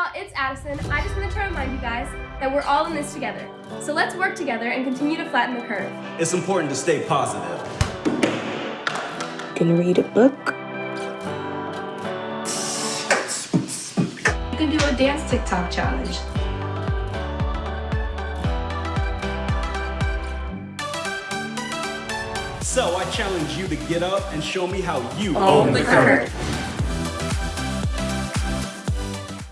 y'all, it's Addison. I just wanted to remind you guys that we're all in this together. So let's work together and continue to flatten the curve. It's important to stay positive. Gonna read a book. You can do a dance TikTok challenge. So I challenge you to get up and show me how you oh, Own the curve.